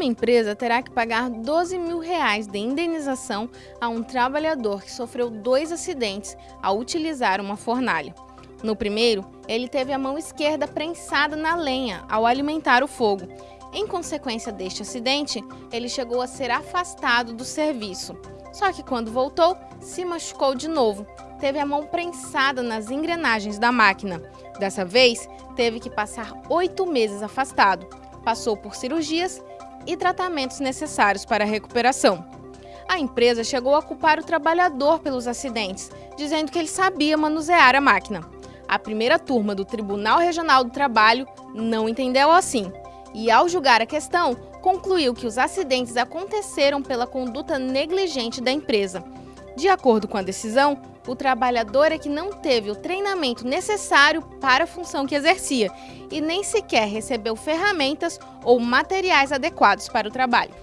Uma empresa terá que pagar 12 mil reais de indenização a um trabalhador que sofreu dois acidentes ao utilizar uma fornalha. No primeiro, ele teve a mão esquerda prensada na lenha ao alimentar o fogo. Em consequência deste acidente, ele chegou a ser afastado do serviço. Só que quando voltou, se machucou de novo. Teve a mão prensada nas engrenagens da máquina. Dessa vez, teve que passar oito meses afastado. Passou por cirurgias e tratamentos necessários para a recuperação. A empresa chegou a culpar o trabalhador pelos acidentes, dizendo que ele sabia manusear a máquina. A primeira turma do Tribunal Regional do Trabalho não entendeu assim e, ao julgar a questão, concluiu que os acidentes aconteceram pela conduta negligente da empresa. De acordo com a decisão, o trabalhador é que não teve o treinamento necessário para a função que exercia e nem sequer recebeu ferramentas ou materiais adequados para o trabalho.